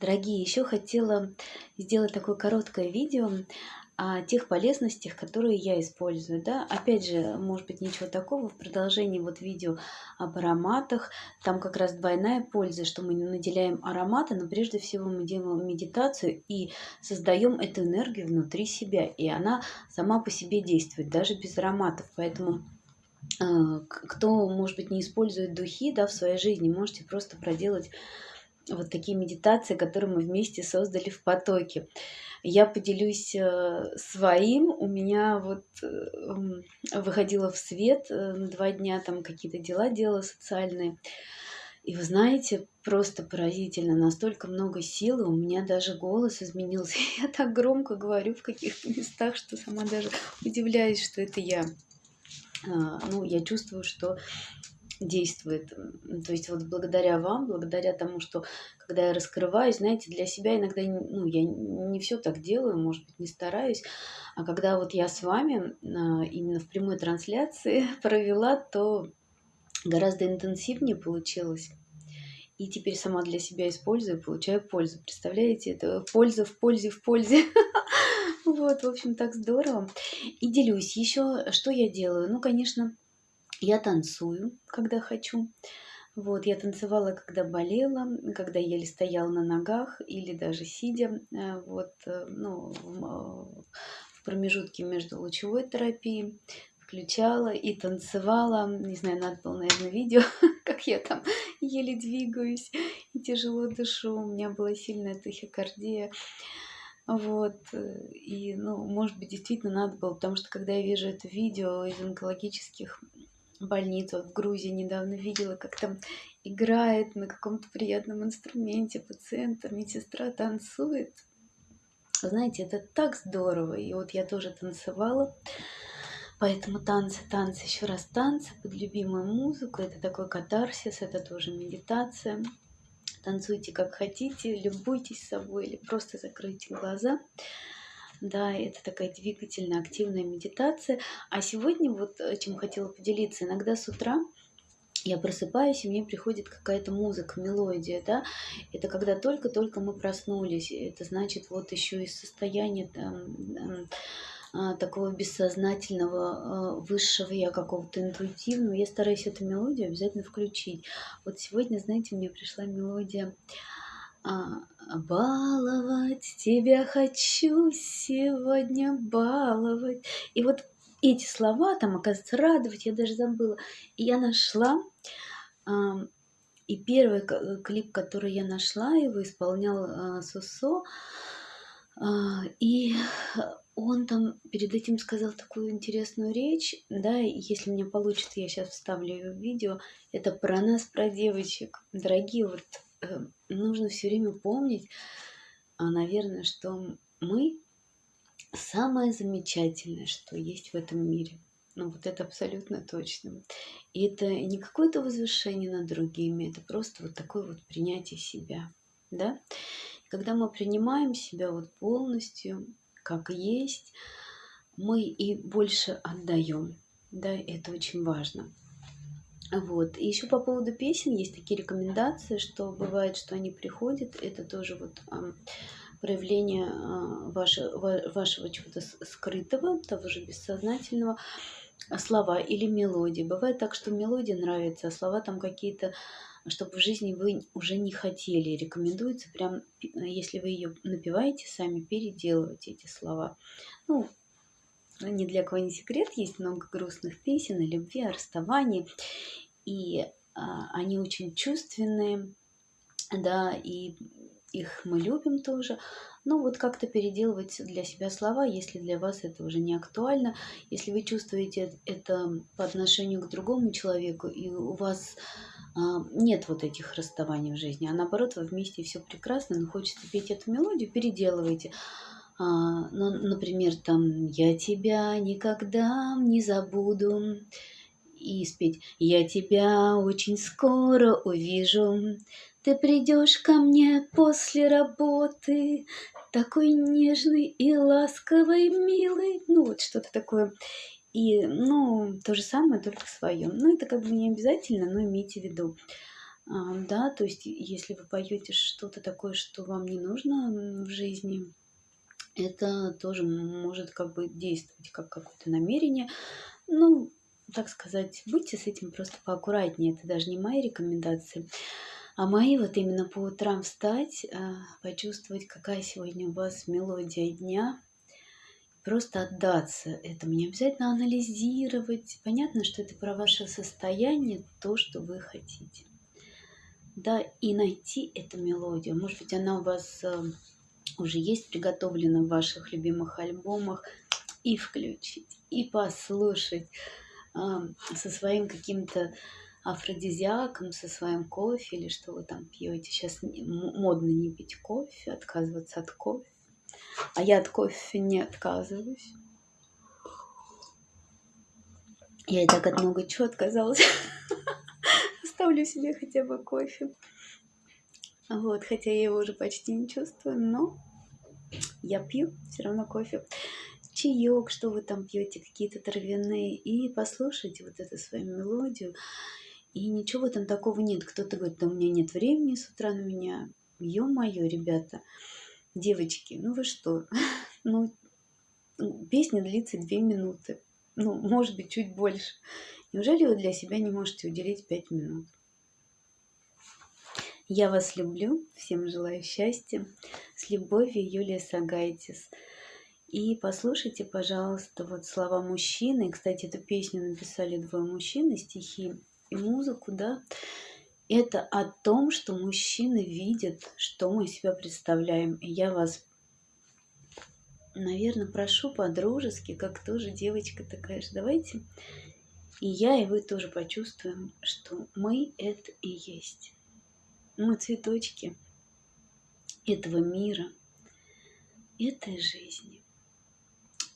Дорогие, еще хотела сделать такое короткое видео о тех полезностях, которые я использую. Да? Опять же, может быть, ничего такого в продолжении вот видео об ароматах. Там как раз двойная польза, что мы наделяем ароматы, но прежде всего мы делаем медитацию и создаем эту энергию внутри себя. И она сама по себе действует, даже без ароматов. Поэтому э, кто, может быть, не использует духи да, в своей жизни, можете просто проделать вот такие медитации, которые мы вместе создали в потоке. Я поделюсь э, своим. У меня вот э, выходила в свет э, два дня, там какие-то дела делала социальные. И вы знаете, просто поразительно, настолько много силы, у меня даже голос изменился. Я так громко говорю в каких-то местах, что сама даже удивляюсь, что это я. А, ну, я чувствую, что действует. То есть вот благодаря вам, благодаря тому, что когда я раскрываюсь, знаете, для себя иногда, ну, я не все так делаю, может быть, не стараюсь, а когда вот я с вами а, именно в прямой трансляции провела, то гораздо интенсивнее получилось. И теперь сама для себя использую, получаю пользу. Представляете, это польза в пользе в пользе. Вот, в общем, так здорово. И делюсь еще, что я делаю. Ну, конечно, я танцую, когда хочу. Вот, я танцевала, когда болела, когда еле стояла на ногах или даже сидя, э, вот, э, ну, э, в промежутке между лучевой терапией включала и танцевала. Не знаю, надо было, наверное, видео, как я там еле двигаюсь и тяжело дышу. У меня была сильная тахикардия. Вот, и, ну, может быть, действительно надо было, потому что, когда я вижу это видео из онкологических больницу в Грузии недавно видела, как там играет на каком-то приятном инструменте пациент, а медсестра танцует. Знаете, это так здорово. И вот я тоже танцевала. Поэтому танцы, танцы, еще раз танцы под любимую музыку. Это такой катарсис, это тоже медитация. Танцуйте как хотите, любуйтесь собой или просто закройте глаза да, это такая двигательная, активная медитация. А сегодня вот э, чем хотела поделиться, иногда с утра я просыпаюсь, и мне приходит какая-то музыка, мелодия, да, это когда только-только мы проснулись, это значит вот еще из состояния там, а, такого бессознательного, а, высшего я какого-то интуитивного, я стараюсь эту мелодию обязательно включить. Вот сегодня, знаете, мне пришла мелодия а, баловать тебя хочу сегодня баловать. И вот эти слова, там, оказывается, радовать, я даже забыла. И я нашла, и первый клип, который я нашла, его исполнял а, Сусо, а, и он там перед этим сказал такую интересную речь, да, если мне получится, я сейчас вставлю ее в видео, это про нас, про девочек. Дорогие, вот нужно все время помнить, а, наверное, что мы самое замечательное, что есть в этом мире. Ну, вот это абсолютно точно. И это не какое-то возвышение над другими, это просто вот такое вот принятие себя, да. Когда мы принимаем себя вот полностью, как есть, мы и больше отдаем, да, это очень важно. Вот. И еще по поводу песен есть такие рекомендации, что бывает, что они приходят, это тоже вот проявление а, ваше, вашего чего-то скрытого, того же бессознательного, а, слова или мелодии. Бывает так, что мелодия нравится, а слова там какие-то, чтобы в жизни вы уже не хотели. Рекомендуется прям, если вы ее напиваете сами, переделывать эти слова. Ну, ни для кого не секрет, есть много грустных песен о любви, о расставании, и а, они очень чувственные, да, и их мы любим тоже. Но вот как-то переделывать для себя слова, если для вас это уже не актуально, если вы чувствуете это по отношению к другому человеку, и у вас а, нет вот этих расставаний в жизни, а наоборот, вы вместе все прекрасно, но хочется петь эту мелодию, переделывайте. А, ну, например, там «Я тебя никогда не забуду» и спеть «Я тебя очень скоро увижу, ты придешь ко мне после работы, такой нежный и ласковый, милый». Ну, вот что-то такое. И, ну, то же самое, только в своем. Ну, это как бы не обязательно, но имейте в виду. А, да, то есть если вы поете что-то такое, что вам не нужно в жизни, это тоже может как бы действовать как какое-то намерение. Ну, так сказать, будьте с этим просто поаккуратнее. Это даже не мои рекомендации. А мои вот именно по утрам встать, а, почувствовать, какая сегодня у вас мелодия дня, просто отдаться этому, не обязательно анализировать. Понятно, что это про ваше состояние, то, что вы хотите. Да, и найти эту мелодию. Может быть, она у вас а, уже есть приготовлена в ваших любимых альбомах, и включить, и послушать со своим каким-то афродизиаком, со своим кофе или что вы там пьете. Сейчас модно не пить кофе, отказываться от кофе. А я от кофе не отказываюсь. Я и так от много чего отказалась. Оставлю себе хотя бы кофе. Вот, хотя я его уже почти не чувствую, но я пью все равно кофе. Чаек, что вы там пьете, какие-то травяные, и послушайте вот эту свою мелодию. И ничего этом такого нет. Кто-то говорит, да у меня нет времени с утра на меня. Ё-моё, ребята, девочки, ну вы что? Ну, песня длится две минуты. Ну, может быть, чуть больше. Неужели вы для себя не можете уделить пять минут? Я вас люблю, всем желаю счастья. С любовью, Юлия Сагайтис. И послушайте, пожалуйста, вот слова мужчины. Кстати, эту песню написали двое мужчин, стихи и музыку, да. Это о том, что мужчины видят, что мы себя представляем. И я вас, наверное, прошу по-дружески, как тоже девочка такая же, давайте и я, и вы тоже почувствуем, что мы это и есть. Мы цветочки этого мира, этой жизни.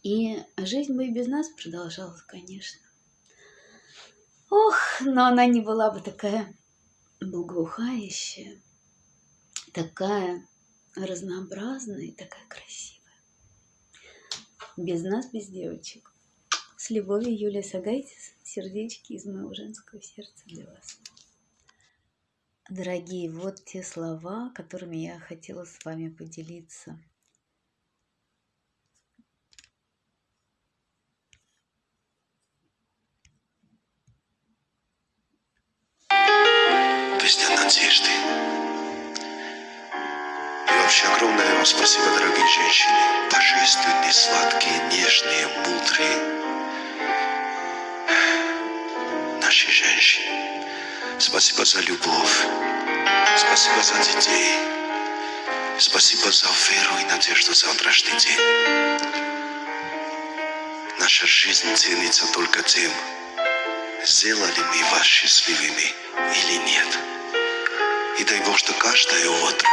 И жизнь бы и без нас продолжалась, конечно. Ох, но она не была бы такая благоухающая, такая разнообразная и такая красивая. Без нас, без девочек. С любовью, Юлия Сагайтис. Сердечки из моего женского сердца для вас. Дорогие, вот те слова, которыми я хотела с вами поделиться. Песня надежды. И вообще огромное вам спасибо, дорогие женщины. Божественные, сладкие, нежные, мудрые. Наши женщины. Спасибо за любовь. Спасибо за детей. Спасибо за веру и надежду завтрашний день. Наша жизнь ценится только тем, сделали мы вас счастливыми или нет. И дай Бог, что каждое утро,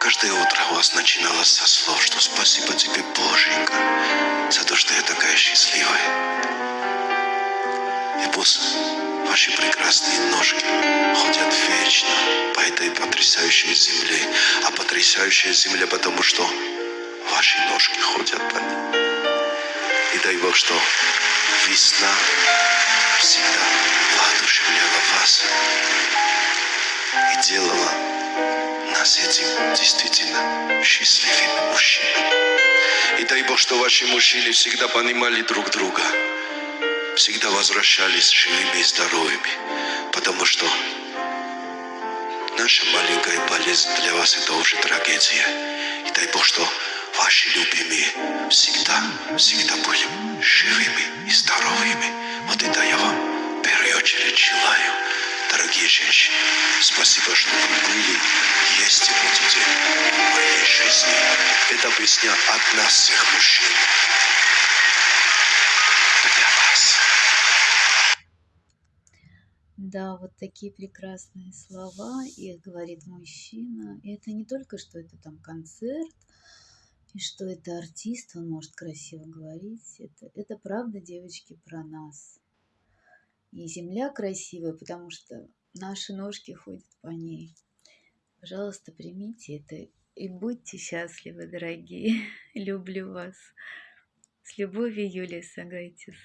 каждое утро у вас начиналось со слов, что спасибо тебе, Боженька, за то, что я такая Ваши прекрасные ножки ходят вечно по этой потрясающей земле. А потрясающая земля, потому что ваши ножки ходят по ней. И дай Бог, что весна всегда воодушевляла вас и делала нас этим действительно счастливыми мужчинами. И дай Бог, что ваши мужчины всегда понимали друг друга – всегда возвращались живыми и здоровыми, потому что наша маленькая болезнь для вас это уже трагедия. И дай Бог, что ваши любимые всегда, всегда были живыми и здоровыми. Вот это я вам в первую очередь желаю, дорогие женщины. Спасибо, что вы были, есть и будете в моей жизни. Это песня от нас всех мужчин. Да, вот такие прекрасные слова, их говорит мужчина. И это не только, что это там концерт, и что это артист, он может красиво говорить. Это, это правда, девочки, про нас. И земля красивая, потому что наши ножки ходят по ней. Пожалуйста, примите это и будьте счастливы, дорогие. Люблю вас. С любовью, Юлия Сагайтис.